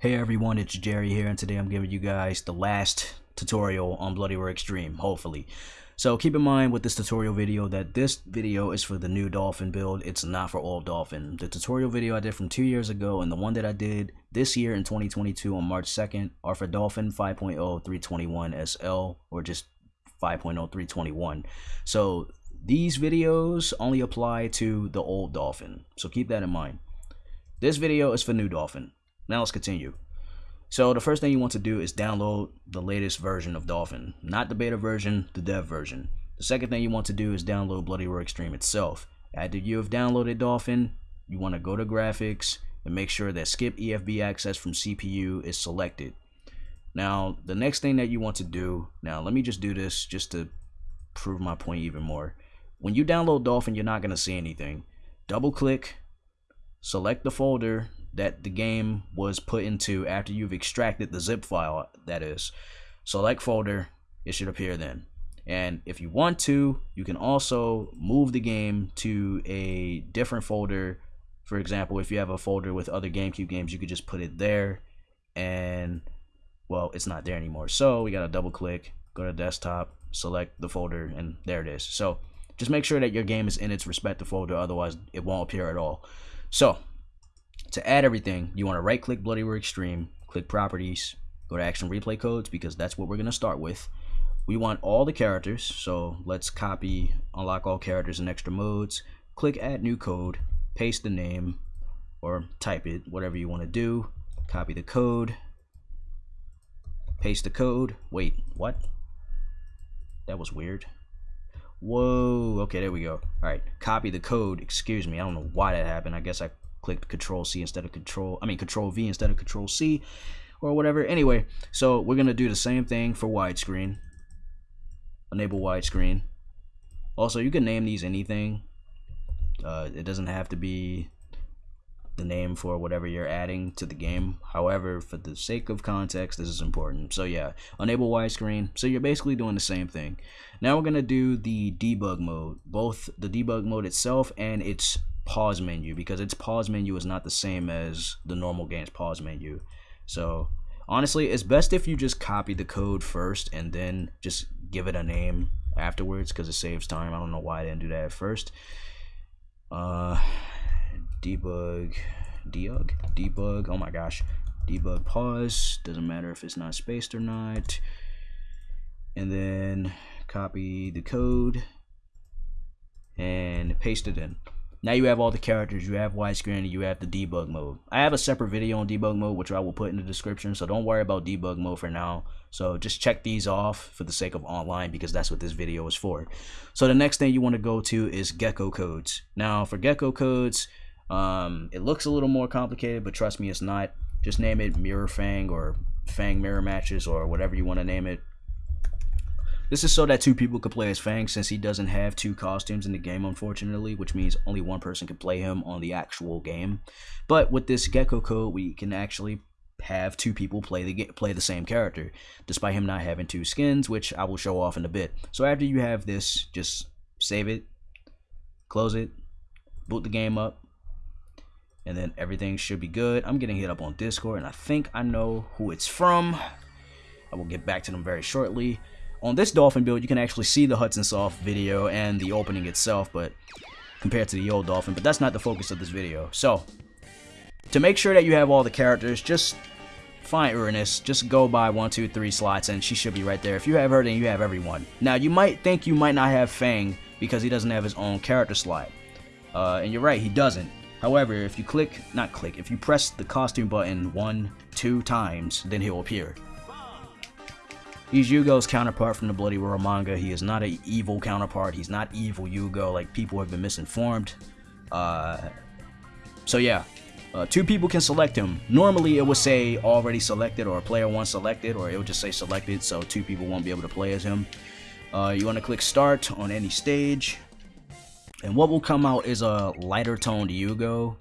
Hey everyone, it's Jerry here and today I'm giving you guys the last tutorial on Bloody Roar Extreme, hopefully. So keep in mind with this tutorial video that this video is for the new Dolphin build, it's not for old Dolphin. The tutorial video I did from two years ago and the one that I did this year in 2022 on March 2nd are for Dolphin 5.0 321 SL or just 5.0 321. So these videos only apply to the old Dolphin, so keep that in mind. This video is for new Dolphin. Now let's continue. So the first thing you want to do is download the latest version of Dolphin. Not the beta version, the dev version. The second thing you want to do is download Bloody Roar Extreme itself. After you have downloaded Dolphin, you want to go to graphics and make sure that skip EFB access from CPU is selected. Now, the next thing that you want to do, now let me just do this just to prove my point even more. When you download Dolphin, you're not going to see anything. Double click, select the folder that the game was put into after you've extracted the zip file that is. Select folder it should appear then. And if you want to you can also move the game to a different folder. For example if you have a folder with other GameCube games you could just put it there. And well it's not there anymore. So we got to double click go to desktop select the folder and there it is. So just make sure that your game is in its respective folder otherwise it won't appear at all. So to add everything, you want to right click Bloody Roar Extreme, click Properties, go to Action Replay Codes because that's what we're going to start with. We want all the characters, so let's copy, unlock all characters in extra modes, click Add New Code, paste the name, or type it, whatever you want to do, copy the code, paste the code, wait, what? That was weird. Whoa, okay, there we go. All right, copy the code, excuse me, I don't know why that happened, I guess I clicked control C instead of control I mean control V instead of control C or whatever. Anyway so we're gonna do the same thing for widescreen. Enable widescreen. Also you can name these anything. Uh, it doesn't have to be the name for whatever you're adding to the game. However for the sake of context this is important. So yeah enable widescreen. So you're basically doing the same thing. Now we're gonna do the debug mode both the debug mode itself and its pause menu because its pause menu is not the same as the normal game's pause menu. So honestly, it's best if you just copy the code first and then just give it a name afterwards because it saves time. I don't know why I didn't do that at first. Uh, debug, debug, debug. Oh my gosh, debug pause. Doesn't matter if it's not spaced or not. And then copy the code and paste it in. Now you have all the characters, you have widescreen, you have the debug mode. I have a separate video on debug mode, which I will put in the description, so don't worry about debug mode for now. So just check these off for the sake of online, because that's what this video is for. So the next thing you want to go to is gecko codes. Now for gecko codes, um, it looks a little more complicated, but trust me, it's not. Just name it Mirror Fang or Fang Mirror Matches or whatever you want to name it. This is so that two people could play as Fang since he doesn't have two costumes in the game unfortunately, which means only one person can play him on the actual game. But with this Gecko code, we can actually have two people play the play the same character, despite him not having two skins, which I will show off in a bit. So after you have this, just save it, close it, boot the game up, and then everything should be good. I'm getting hit up on Discord, and I think I know who it's from. I will get back to them very shortly. On this Dolphin build, you can actually see the Hudson Soft video and the opening itself, but compared to the old Dolphin, but that's not the focus of this video. So, to make sure that you have all the characters, just find Uranus, just go by one, two, three slots, and she should be right there. If you have her, then you have everyone. Now, you might think you might not have Fang because he doesn't have his own character slot. Uh, and you're right, he doesn't. However, if you click, not click, if you press the costume button one, two times, then he'll appear. He's Yugo's counterpart from the Bloody Roar manga. He is not an evil counterpart. He's not evil Yugo, like people have been misinformed. Uh, so yeah, uh, two people can select him. Normally it would say already selected or player one selected or it would just say selected so two people won't be able to play as him. Uh, you want to click start on any stage and what will come out is a lighter toned Yugo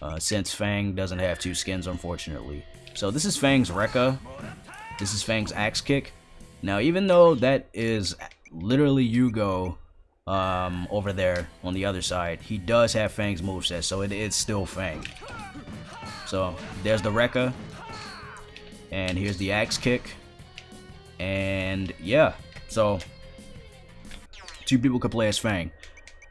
uh, since Fang doesn't have two skins unfortunately. So this is Fang's Rekka. This is Fang's axe kick. Now, even though that is literally Yugo um, over there on the other side, he does have Fang's moveset, so it is still Fang. So, there's the Rekka. And here's the axe kick. And yeah, so two people could play as Fang.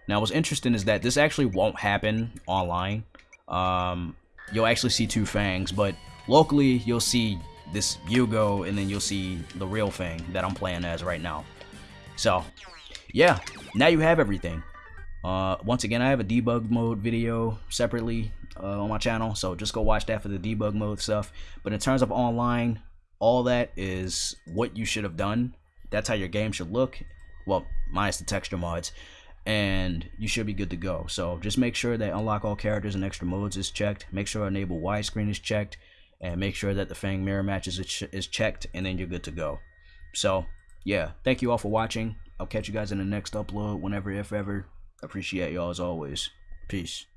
Now, what's interesting is that this actually won't happen online. Um, you'll actually see two Fangs, but locally you'll see this Yugo, and then you'll see the real thing that I'm playing as right now. So, yeah, now you have everything. Uh, once again, I have a debug mode video separately uh, on my channel, so just go watch that for the debug mode stuff. But in terms of online, all that is what you should have done. That's how your game should look. Well, minus the texture mods. And you should be good to go. So just make sure that unlock all characters and extra modes is checked. Make sure enable widescreen is checked. And make sure that the Fang mirror matches is checked. And then you're good to go. So, yeah. Thank you all for watching. I'll catch you guys in the next upload whenever, if ever. Appreciate y'all as always. Peace.